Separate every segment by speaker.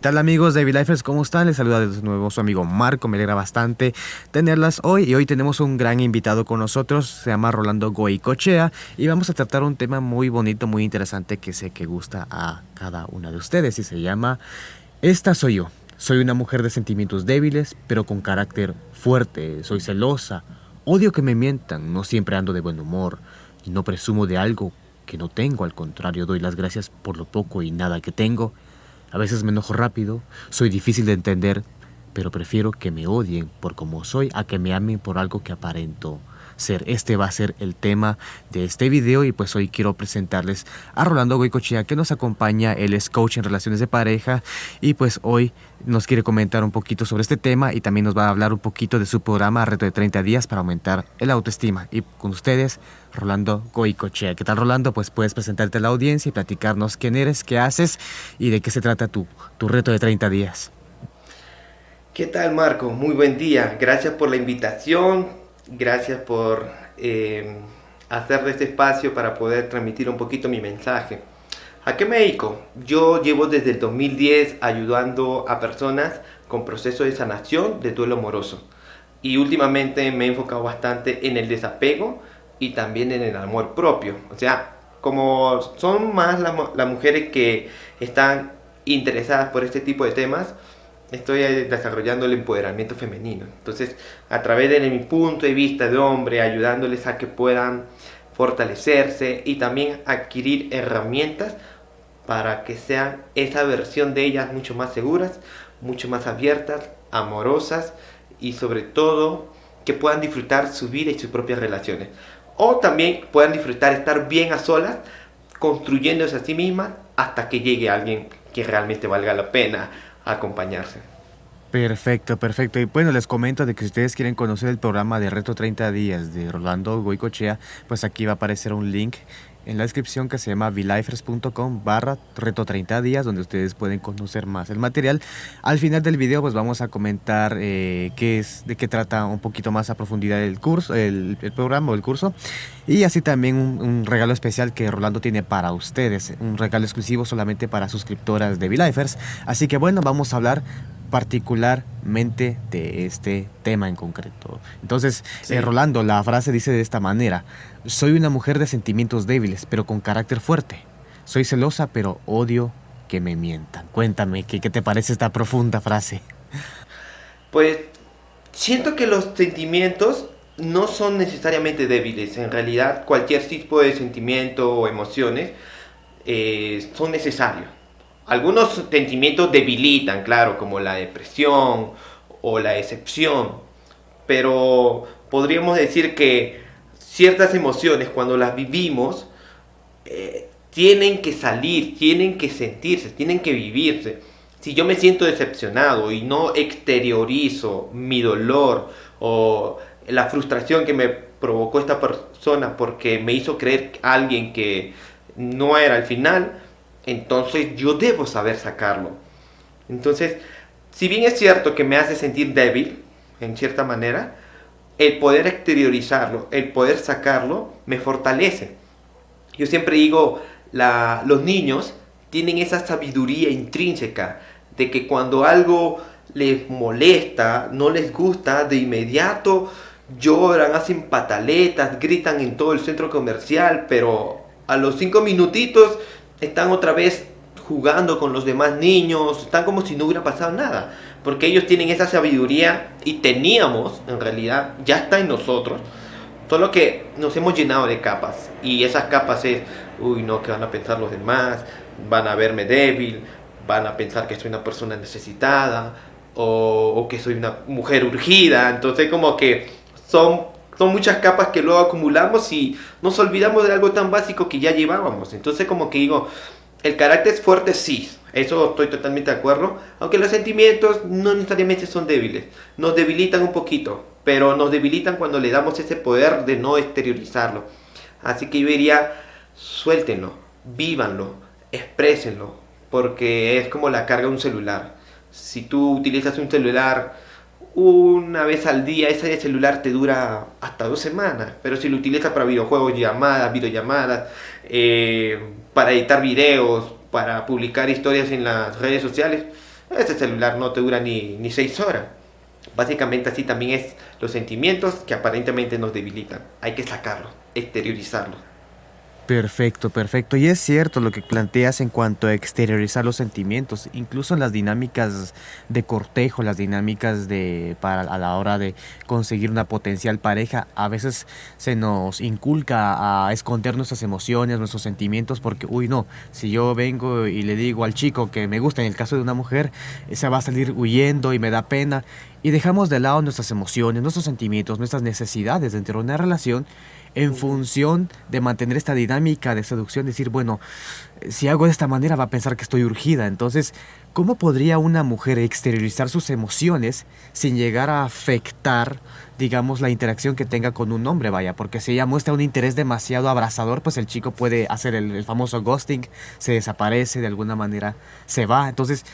Speaker 1: ¿Qué tal amigos de Lifers? ¿Cómo están? Les saluda de nuevo su amigo Marco, me alegra bastante tenerlas hoy. Y hoy tenemos un gran invitado con nosotros, se llama Rolando Goicochea. Y vamos a tratar un tema muy bonito, muy interesante que sé que gusta a cada una de ustedes. Y se llama Esta soy yo. Soy una mujer de sentimientos débiles, pero con carácter fuerte, soy celosa, odio que me mientan, no siempre ando de buen humor. Y no presumo de algo que no tengo, al contrario, doy las gracias por lo poco y nada que tengo. A veces me enojo rápido, soy difícil de entender, pero prefiero que me odien por como soy a que me amen por algo que aparento ser. Este va a ser el tema de este video y pues hoy quiero presentarles a Rolando Goicochea que nos acompaña, él es coach en relaciones de pareja y pues hoy nos quiere comentar un poquito sobre este tema y también nos va a hablar un poquito de su programa Reto de 30 días para aumentar el autoestima. Y con ustedes, Rolando Goicochea. ¿Qué tal Rolando? Pues puedes presentarte a la audiencia y platicarnos quién eres, qué haces y de qué se trata tu, tu reto de 30 días.
Speaker 2: ¿Qué tal Marco? Muy buen día. Gracias por la invitación. Gracias por eh, hacer este espacio para poder transmitir un poquito mi mensaje. ¿A qué me dedico? Yo llevo desde el 2010 ayudando a personas con procesos de sanación de duelo amoroso. Y últimamente me he enfocado bastante en el desapego y también en el amor propio. O sea, como son más las mujeres que están interesadas por este tipo de temas, estoy desarrollando el empoderamiento femenino. Entonces, a través de mi punto de vista de hombre, ayudándoles a que puedan fortalecerse y también adquirir herramientas para que sean esa versión de ellas mucho más seguras, mucho más abiertas, amorosas y sobre todo que puedan disfrutar su vida y sus propias relaciones. O también puedan disfrutar estar bien a solas, construyéndose a sí mismas hasta que llegue alguien que realmente valga la pena acompañarse.
Speaker 1: Perfecto, perfecto. Y bueno, les comento de que si ustedes quieren conocer el programa de Reto 30 Días de Rolando Goicochea, pues aquí va a aparecer un link en la descripción que se llama vilifers.com barra reto 30 días donde ustedes pueden conocer más el material. Al final del video pues vamos a comentar eh, qué es, de qué trata un poquito más a profundidad el curso, el, programa o el curso y así también un, regalo especial que Rolando tiene para ustedes, un regalo exclusivo solamente para suscriptoras de Vilifers. Así que bueno, vamos a hablar particularmente de este tema en concreto. Entonces, eh, Rolando, la frase dice de esta manera, soy una mujer de sentimientos débiles, pero con carácter fuerte. Soy celosa, pero odio que me mientan. Cuéntame, ¿qué, qué te parece esta profunda frase?
Speaker 2: Pues siento que los sentimientos no son necesariamente débiles. En realidad, cualquier tipo de sentimiento o emociones eh, son necesarios algunos sentimientos debilitan, claro, como la depresión o la decepción, pero podríamos decir que ciertas emociones cuando las vivimos eh, tienen que salir, tienen que sentirse, tienen que vivirse. Si yo me siento decepcionado y no exteriorizo mi dolor o la frustración que me provocó esta persona porque me hizo creer alguien que no era al final, entonces yo debo saber sacarlo. Entonces, si bien es cierto que me hace sentir débil, en cierta manera, el poder exteriorizarlo, el poder sacarlo, me fortalece. Yo siempre digo, los niños tienen esa sabiduría intrínseca de que cuando algo les molesta, no les gusta, de inmediato lloran, hacen pataletas, gritan en todo el centro comercial, pero a los cinco minutitos están otra vez jugando con los demás niños, están como si no hubiera pasado nada, porque ellos tienen esa sabiduría y teníamos, en realidad, ya está en nosotros, solo que nos hemos llenado de capas y esas capas es, uy no, que van a pensar los demás, van a verme débil, van a pensar que soy una persona necesitada o, o que soy una mujer urgida, entonces como que son son muchas capas que luego acumulamos y nos olvidamos de algo tan básico que ya llevábamos. Entonces como que digo, el carácter es fuerte, sí, eso estoy totalmente de acuerdo, aunque los sentimientos no necesariamente son débiles, nos debilitan un poquito, pero nos debilitan cuando le damos ese poder de no exteriorizarlo. Así que yo diría, suéltenlo, vívanlo, exprésenlo, porque es como la carga de un celular. Si tú utilizas un celular una vez al día, ese celular te dura hasta dos semanas. Pero si lo utilizas para videojuegos, llamadas, videollamadas, eh, para editar videos, para publicar historias en las redes sociales, ese celular no te dura ni, ni seis horas. Básicamente así también es los sentimientos que aparentemente nos debilitan. Hay que sacarlos, exteriorizarlos.
Speaker 1: Perfecto, perfecto. Y es cierto lo que planteas en cuanto a exteriorizar los sentimientos, incluso las dinámicas de cortejo, las dinámicas de para a la hora de conseguir una potencial pareja, a veces se nos inculca a esconder nuestras emociones, nuestros sentimientos, porque uy no, si yo vengo y le digo al chico que me gusta, en el caso de una mujer, se va a salir huyendo y me da pena y dejamos de lado nuestras emociones, nuestros sentimientos, nuestras necesidades dentro de una relación en función de mantener esta dinámica de seducción, decir, bueno, si hago de esta manera va a pensar que estoy urgida. Entonces, ¿cómo podría una mujer exteriorizar sus emociones sin llegar a afectar, digamos, la interacción que tenga con un hombre? Vaya, porque si ella muestra un interés demasiado abrazador, pues el chico puede hacer el, el famoso ghosting, se desaparece, de alguna manera se va. Entonces,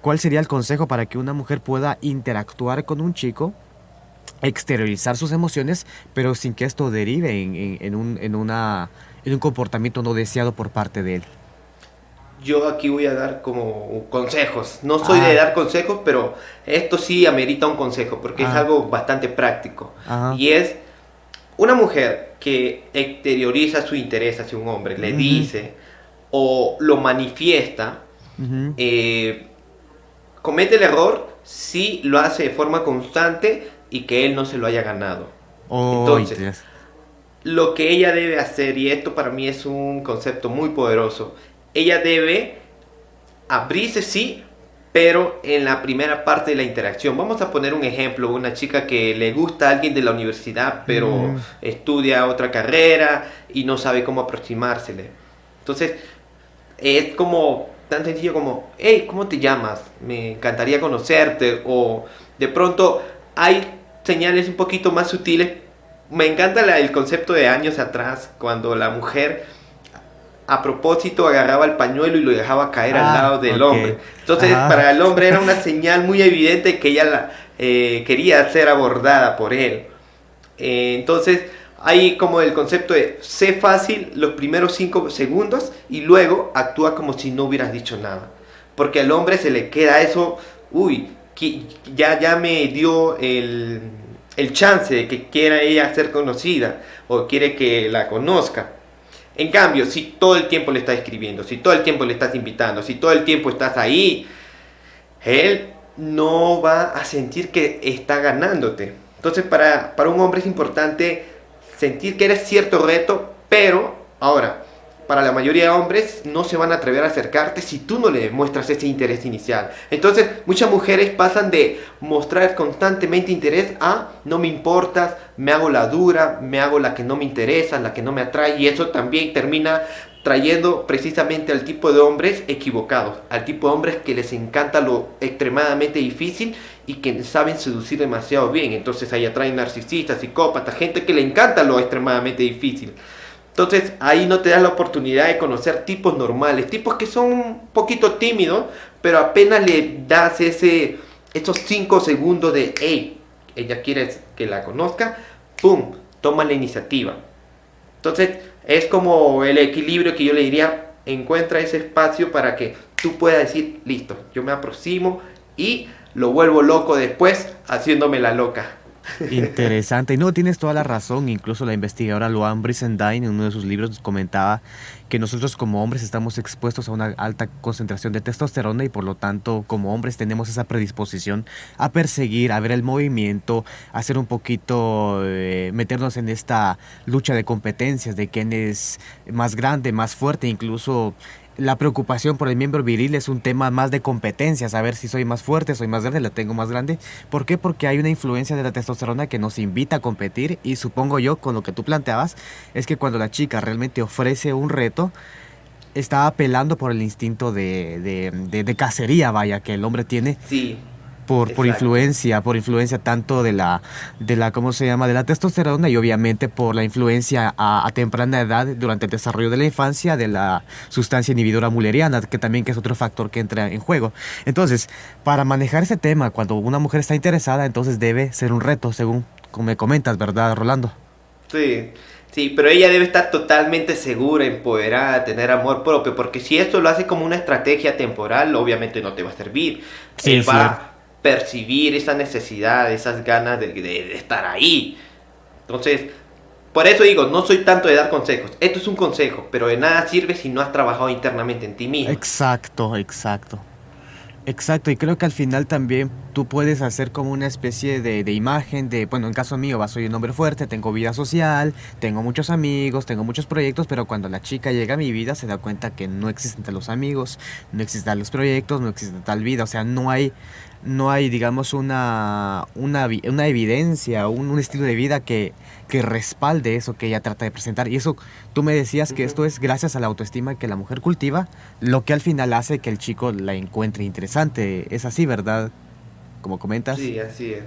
Speaker 1: ¿cuál sería el consejo para que una mujer pueda interactuar con un chico exteriorizar sus emociones, pero sin que esto derive en, en, un, en, una, en un comportamiento no deseado por parte de él.
Speaker 2: Yo aquí voy a dar como consejos. No soy ah. de dar consejos, pero esto sí amerita un consejo, porque es ah. algo bastante práctico. Y es una mujer que exterioriza su interés hacia un hombre, le dice o lo manifiesta, eh, comete el error si lo hace de forma constante y que él no se lo haya ganado. Entonces, lo que ella debe hacer, y esto para mí es un concepto muy poderoso, ella debe abrirse, sí, pero en la primera parte de la interacción. Vamos a poner un ejemplo, una chica que le gusta a alguien de la universidad, pero mm. estudia otra carrera y no sabe cómo aproximársele. Entonces, es como tan sencillo como, hey, ¿cómo te llamas? Me encantaría conocerte. O de pronto hay señales un poquito más sutiles. Me encanta el concepto de años atrás, cuando la mujer a propósito agarraba el pañuelo y lo dejaba caer al ah, lado del hombre. Entonces, para el hombre era una señal muy evidente que ella la, eh, quería ser abordada por él. Eh, entonces, hay como el concepto de sé fácil los primeros cinco segundos y luego actúa como si no hubieras dicho nada. Porque al hombre se le queda eso, uy, ya, ya me dio el, el chance de que quiera ella ser conocida o quiere que la conozca. En cambio, si todo el tiempo le estás escribiendo, si todo el tiempo le estás invitando, si todo el tiempo estás ahí, él no va a sentir que está ganándote. Entonces para, para un hombre es importante sentir que eres cierto reto, pero ahora, para la mayoría de hombres no se van a atrever a acercarte si tú no le demuestras ese interés inicial. Entonces, muchas mujeres pasan de mostrar constantemente interés a no me importas, me hago la dura, me hago la que no me interesa, la que no me atrae y eso también termina trayendo precisamente al tipo de hombres equivocados, al tipo de hombres que les encanta lo extremadamente difícil y que saben seducir demasiado bien. Entonces ahí atraen narcisistas, psicópatas, gente que le encanta lo extremadamente difícil. Entonces ahí no te das la oportunidad de conocer tipos normales, tipos que son un poquito tímidos, pero apenas le das ese, esos 5 segundos de, hey, ella quiere que la conozca, ¡pum! Toma la iniciativa. Entonces es como el equilibrio que yo le diría, encuentra ese espacio para que tú puedas decir, listo, yo me aproximo y lo vuelvo loco después haciéndome la loca.
Speaker 1: Interesante. No, tienes toda la razón. Incluso la investigadora Luan Brisendine en uno de sus libros comentaba que nosotros como hombres estamos expuestos a una alta concentración de testosterona y por lo tanto como hombres tenemos esa predisposición a perseguir, a ver el movimiento, a hacer un poquito, eh, meternos en esta lucha de competencias, de quién es más grande, más fuerte, incluso la preocupación por el miembro viril es un tema más de competencia, saber si soy más fuerte, soy más grande, la tengo más grande. ¿Por qué? Porque hay una influencia de la testosterona que nos invita a competir y supongo yo, con lo que tú planteabas, es que cuando la chica realmente ofrece un reto, está apelando por el instinto de, de, de, de cacería, vaya, que el hombre tiene.
Speaker 2: Sí
Speaker 1: por, por influencia, por influencia tanto de la, de la, ¿cómo se llama? De la testosterona y obviamente por la influencia a, temprana edad durante el desarrollo de la infancia de la sustancia inhibidora mulleriana, que también que es otro factor que entra en juego. Entonces, para manejar ese tema, cuando una mujer está interesada, entonces debe ser un reto, según me comentas, ¿verdad, Rolando?
Speaker 2: Sí, sí, pero ella debe estar totalmente segura, empoderada, tener amor propio, porque si esto lo hace como una estrategia temporal, obviamente no te va a servir.
Speaker 1: Sí,
Speaker 2: va a percibir esa necesidad, esas ganas de, estar ahí. Entonces, por eso digo, no soy tanto de dar consejos. Esto es un consejo, pero de nada sirve si no has trabajado internamente en ti mismo.
Speaker 1: Exacto, exacto. Exacto, y creo que al final también tú puedes hacer como una especie de, de imagen de, bueno, en caso mío, soy un hombre fuerte, tengo vida social, tengo muchos amigos, tengo muchos proyectos, pero cuando la chica llega a mi vida se da cuenta que no existen los amigos, no existen los proyectos, no existe tal vida, o sea, no hay, no hay, digamos, una, una, una evidencia, un, un estilo de vida que, que respalde eso que ella trata de presentar. Y eso, tú me decías que esto es gracias a la autoestima que la mujer cultiva, lo que al final hace que el chico la encuentre interesante. Es así, ¿verdad? Como comentas.
Speaker 2: Sí, así es.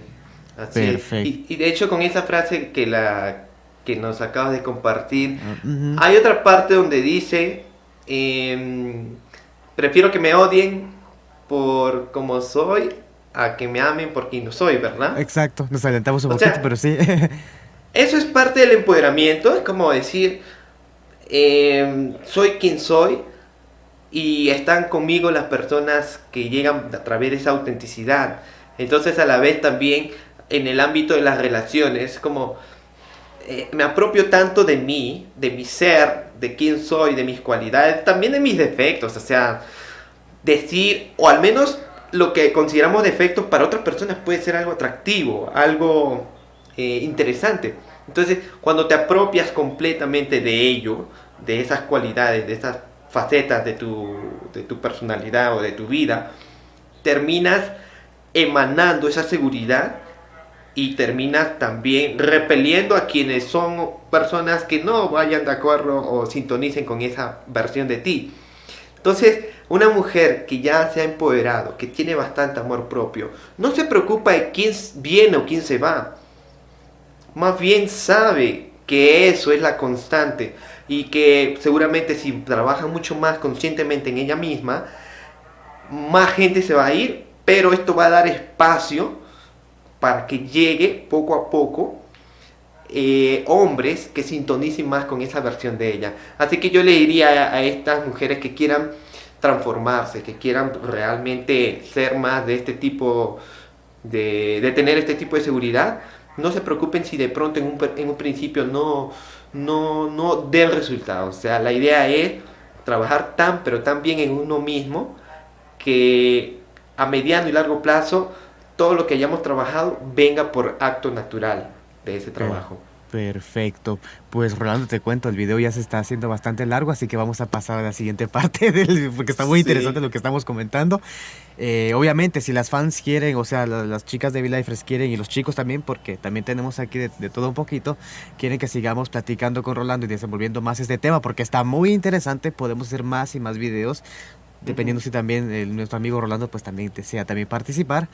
Speaker 2: Así es.
Speaker 1: Perfecto.
Speaker 2: Y, y de hecho con esa frase que, la, que nos acabas de compartir,
Speaker 1: Ah,
Speaker 2: hay otra parte donde dice, em, prefiero que me odien por como soy a que me amen por quien no soy, ¿verdad?
Speaker 1: Exacto, nos adelantamos un
Speaker 2: O
Speaker 1: poquito,
Speaker 2: sea,
Speaker 1: pero sí.
Speaker 2: Eso es parte del empoderamiento, es como decir, em, soy quien soy y están conmigo las personas que llegan a través de esa autenticidad. Entonces a la vez también en el ámbito de las relaciones, como eh, me apropio tanto de mí, de mi ser, de quién soy, de mis cualidades, también de mis defectos, o sea, decir, o al menos lo que consideramos defectos para otras personas puede ser algo atractivo, algo eh, interesante. Entonces, cuando te apropias completamente de ello, de esas cualidades, de esas facetas de tu, de tu personalidad o de tu vida, terminas emanando esa seguridad y terminas también repeliendo a quienes son personas que no vayan de acuerdo o sintonicen con esa versión de ti. Entonces, una mujer que ya se ha empoderado, que tiene bastante amor propio, no se preocupa de quién viene o quién se va. Más bien sabe que eso es la constante y que seguramente si trabaja mucho más conscientemente en ella misma, más gente se va a ir, pero esto va a dar espacio para que llegue poco a poco eh, hombres que sintonicen más con esa versión de ella. Así que yo le diría a, a estas mujeres que quieran transformarse, que quieran realmente ser más de este tipo, de, de tener este tipo de seguridad, no se preocupen si de pronto en un, en un principio no, no, no den resultados. O sea, la idea es trabajar tan, pero tan bien en uno mismo que a mediano y largo plazo todo lo que hayamos trabajado venga por acto natural de ese trabajo.
Speaker 1: Perfecto. Pues Rolando, te cuento, el video ya se está haciendo bastante largo, así que vamos a pasar a la siguiente parte del, porque está muy
Speaker 2: Sí.
Speaker 1: interesante lo que estamos comentando. Eh, obviamente, si las fans quieren, o sea, la- las chicas de V-Lifers quieren y los chicos también, porque también tenemos aquí de, de todo un poquito, quieren que sigamos platicando con Rolando y desenvolviendo más este tema, porque está muy interesante, podemos hacer más y más videos. Dependiendo si también eh, nuestro amigo Rolando pues también desea también participar.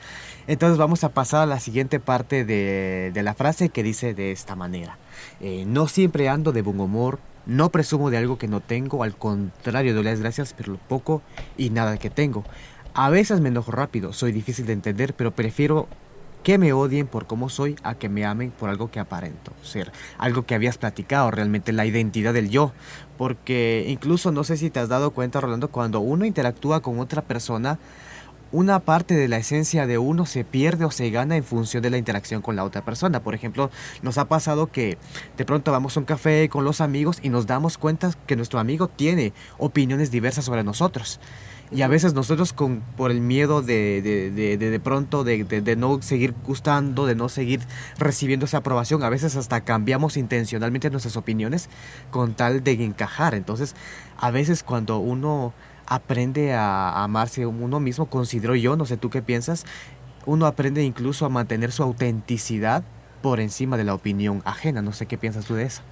Speaker 1: Entonces vamos a pasar a la siguiente parte de, de la frase que dice de esta manera. Eh, no siempre ando de buen humor, no presumo de algo que no tengo, al contrario doy las gracias por lo poco y nada que tengo. A veces me enojo rápido, soy difícil de entender, pero prefiero que me odien por cómo soy a que me amen por algo que aparento ser. Algo que habías platicado, realmente la identidad del yo. Porque incluso no sé si te has dado cuenta, Rolando, cuando uno interactúa con otra persona, una parte de la esencia de uno se pierde o se gana en función de la interacción con la otra persona. Por ejemplo, nos ha pasado que de pronto vamos a un café con los amigos y nos damos cuenta que nuestro amigo tiene opiniones diversas sobre nosotros. Y a veces nosotros con, por el miedo de de, de, de, de pronto de, de, de no seguir gustando, de no seguir recibiendo esa aprobación, a veces hasta cambiamos intencionalmente nuestras opiniones con tal de encajar. Entonces, a veces cuando uno aprende a amarse uno mismo, considero yo, no sé tú qué piensas, uno aprende incluso a mantener su autenticidad por encima de la opinión ajena. No sé qué piensas tú de eso.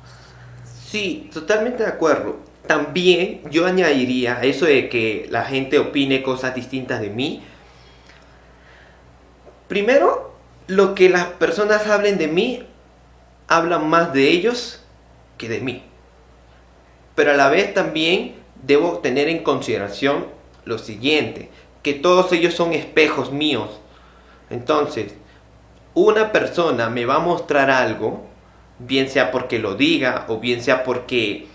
Speaker 2: Sí, totalmente de acuerdo. También yo añadiría eso de que la gente opine cosas distintas de mí. Primero, lo que las personas hablen de mí, hablan más de ellos que de mí. Pero a la vez también debo tener en consideración lo siguiente, que todos ellos son espejos míos. Entonces, una persona me va a mostrar algo bien sea porque lo diga o bien sea porque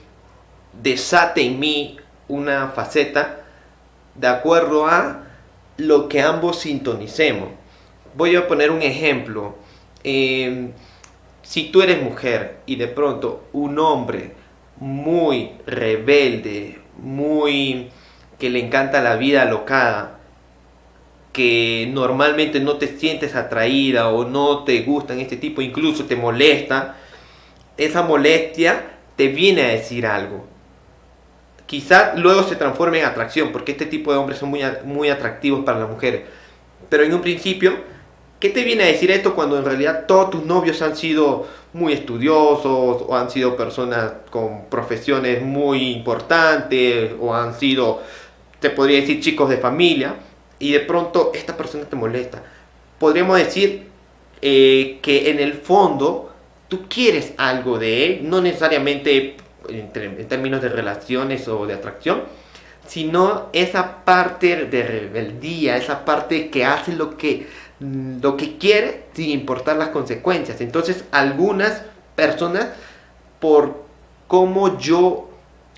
Speaker 2: desate en mí una faceta de acuerdo a lo que ambos sintonicemos. Voy a poner un ejemplo. Em, si tú eres mujer y de pronto un hombre muy rebelde, muy que le encanta la vida alocada, que normalmente no te sientes atraída o no te gustan este tipo, incluso te molesta, esa molestia te viene a decir algo. Quizás luego se transforme en atracción, porque este tipo de hombres son muy, muy atractivos para las mujeres. Pero en un principio, ¿qué te viene a decir esto cuando en realidad todos tus novios han sido muy estudiosos o han sido personas con profesiones muy importantes o han sido, te podría decir, chicos de familia? y de pronto esta persona te molesta. Podríamos decir eh, que en el fondo tú quieres algo de él, no necesariamente en, términos de relaciones o de atracción, sino esa parte de rebeldía, esa parte que hace lo que, lo que quiere sin importar las consecuencias. Entonces algunas personas, por cómo yo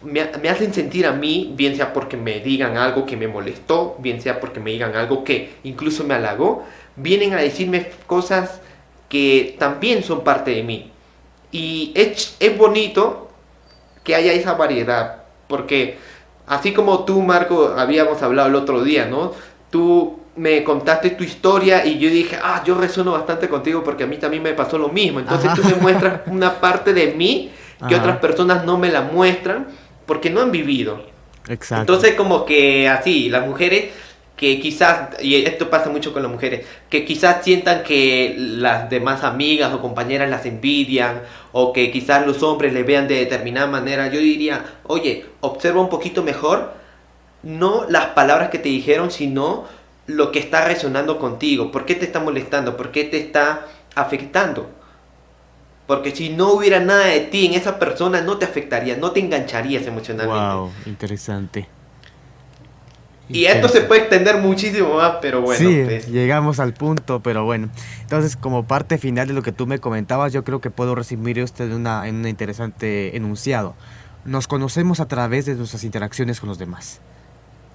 Speaker 2: me, hacen sentir a mí, bien sea porque me digan algo que me molestó, bien sea porque me digan algo que incluso me halagó, vienen a decirme cosas que también son parte de mí. Y es, es bonito que haya esa variedad, porque así como tú, Marco, habíamos hablado el otro día, ¿no? Tú me contaste tu historia y yo dije, ah, yo resueno bastante contigo porque a mí también me pasó lo mismo. Entonces tú me muestras una parte de mí que otras personas no me la muestran porque no han vivido. Exacto. Entonces como que así, las mujeres que quizás, y esto pasa mucho con las mujeres, que quizás sientan que las demás amigas o compañeras las envidian, o que quizás los hombres le vean de determinada manera, yo diría, oye, observa un poquito mejor, no las palabras que te dijeron, sino lo que está resonando contigo, por qué te está molestando, por qué te está afectando. Porque si no hubiera nada de ti en esa persona, no te afectaría, no te engancharías emocionalmente.
Speaker 1: Wow, interesante.
Speaker 2: Y esto se puede extender muchísimo más, pero bueno.
Speaker 1: Sí, pues. llegamos al punto, pero bueno. Entonces, como parte final de lo que tú me comentabas, yo creo que puedo resumir esto en, una, en un interesante enunciado. Nos conocemos a través de nuestras interacciones con los demás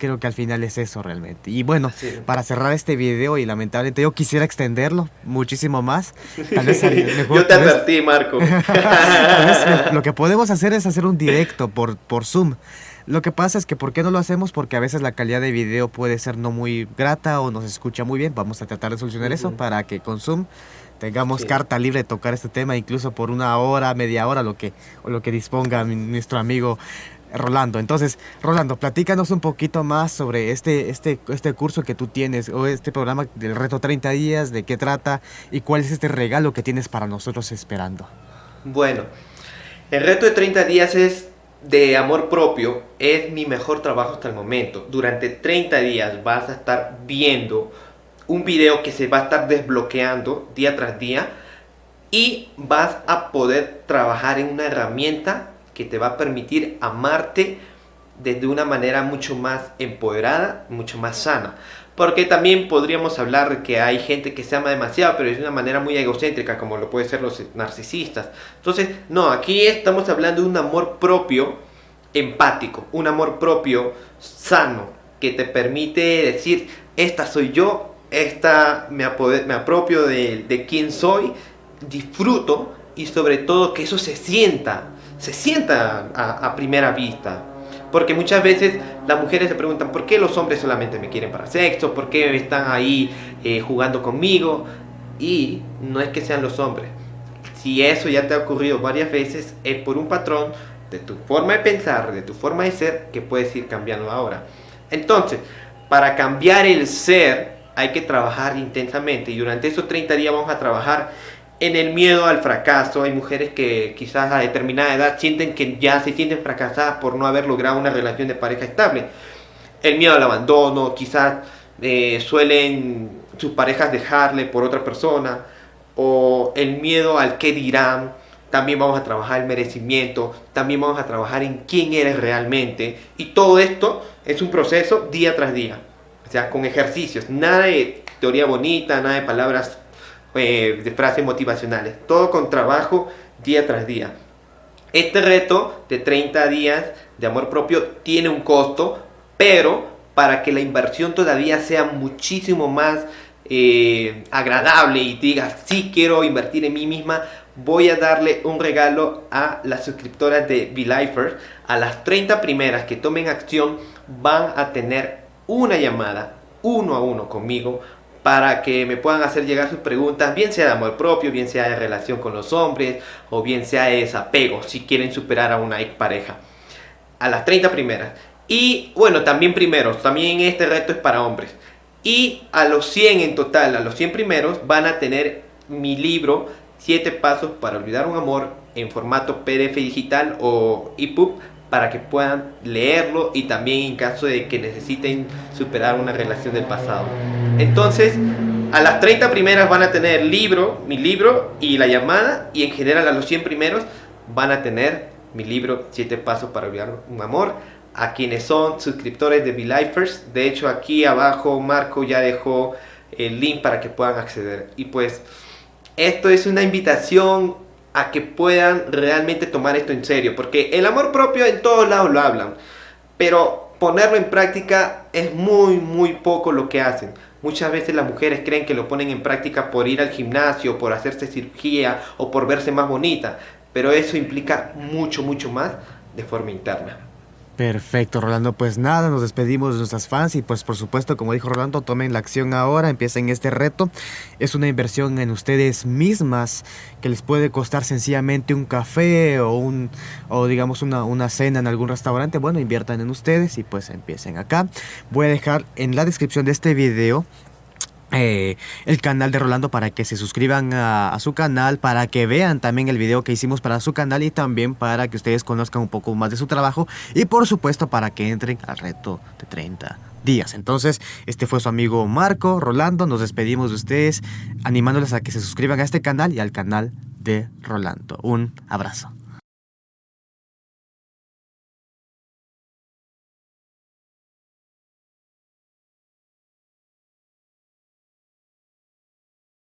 Speaker 1: creo que al final es eso realmente. Y bueno, para cerrar este video y lamentablemente yo quisiera extenderlo muchísimo más.
Speaker 2: Tal vez yo te advertí, Marco.
Speaker 1: lo que podemos hacer es hacer un directo por, por Zoom. Lo que pasa es que ¿por qué no lo hacemos? Porque a veces la calidad de video puede ser no muy grata o no se escucha muy bien. Vamos a tratar de solucionar eso para que con Zoom tengamos carta libre de tocar este tema incluso por una hora, media hora, lo que, o lo que disponga nuestro amigo Rolando. Entonces, Rolando, platícanos un poquito más sobre este, este, este curso que tú tienes o este programa del reto 30 días, de qué trata y cuál es este regalo que tienes para nosotros esperando.
Speaker 2: Bueno, el reto de 30 días es de amor propio, es mi mejor trabajo hasta el momento. Durante 30 días vas a estar viendo un video que se va a estar desbloqueando día tras día y vas a poder trabajar en una herramienta que te va a permitir amarte desde una manera mucho más empoderada, mucho más sana. Porque también podríamos hablar que hay gente que se ama demasiado, pero es de una manera muy egocéntrica, como lo pueden ser los narcisistas. Entonces, no, aquí estamos hablando de un amor propio empático, un amor propio sano, que te permite decir, esta soy yo, esta me, me apropio de, de quién soy, disfruto y sobre todo que eso se sienta se sienta a, primera vista. Porque muchas veces las mujeres se preguntan, ¿por qué los hombres solamente me quieren para sexo? ¿Por qué están ahí eh, jugando conmigo? Y no es que sean los hombres. Si eso ya te ha ocurrido varias veces, es por un patrón de tu forma de pensar, de tu forma de ser, que puedes ir cambiando ahora. Entonces, para cambiar el ser, hay que trabajar intensamente. Y durante esos 30 días vamos a trabajar en el miedo al fracaso. Hay mujeres que quizás a determinada edad sienten que ya se sienten fracasadas por no haber logrado una relación de pareja estable. El miedo al abandono, quizás eh, suelen sus parejas dejarle por otra persona. O el miedo al qué dirán. También vamos a trabajar el merecimiento. También vamos a trabajar en quién eres realmente. Y todo esto es un proceso día tras día. O sea, con ejercicios. Nada de teoría bonita, nada de palabras eh, de frases motivacionales. Todo con trabajo día tras día. Este reto de 30 días de amor propio tiene un costo, pero para que la inversión todavía sea muchísimo más eh, agradable y digas, sí quiero invertir en mí misma, voy a darle un regalo a las suscriptoras de VLifers. A las 30 primeras que tomen acción van a tener una llamada uno a uno conmigo para que me puedan hacer llegar sus preguntas, bien sea de amor propio, bien sea de relación con los hombres, o bien sea de desapego, si quieren superar a una pareja A las 30 primeras. Y bueno, también primeros, también este reto es para hombres. Y a los 100 en total, a los 100 primeros, van a tener mi libro 7 pasos para olvidar un amor en formato PDF digital o EPUB para que puedan leerlo y también en caso de que necesiten superar una relación del pasado. Entonces, a las 30 primeras van a tener libro, mi libro y la llamada y en general a los 100 primeros van a tener mi libro 7 pasos para olvidar un amor a quienes son suscriptores de VLifers. De hecho, aquí abajo Marco ya dejó el link para que puedan acceder. Y pues esto es una invitación a que puedan realmente tomar esto en serio, porque el amor propio en todos lados lo hablan, pero ponerlo en práctica es muy muy poco lo que hacen. Muchas veces las mujeres creen que lo ponen en práctica por ir al gimnasio, por hacerse cirugía o por verse más bonita, pero eso implica mucho mucho más de forma interna.
Speaker 1: Perfecto, Rolando. Pues nada, nos despedimos de nuestras fans y pues por supuesto, como dijo Rolando, tomen la acción ahora, empiecen este reto. Es una inversión en ustedes mismas que les puede costar sencillamente un café o un o digamos una, una cena en algún restaurante. Bueno, inviertan en ustedes y pues empiecen acá. Voy a dejar en la descripción de este video eh, el canal de Rolando para que se suscriban a, su canal, para que vean también el video que hicimos para su canal y también para que ustedes conozcan un poco más de su trabajo y por supuesto para que entren al reto de 30 días. Entonces, este fue su amigo Marco, Rolando, nos despedimos de ustedes animándoles a que se suscriban a este canal y al canal de Rolando. Un abrazo.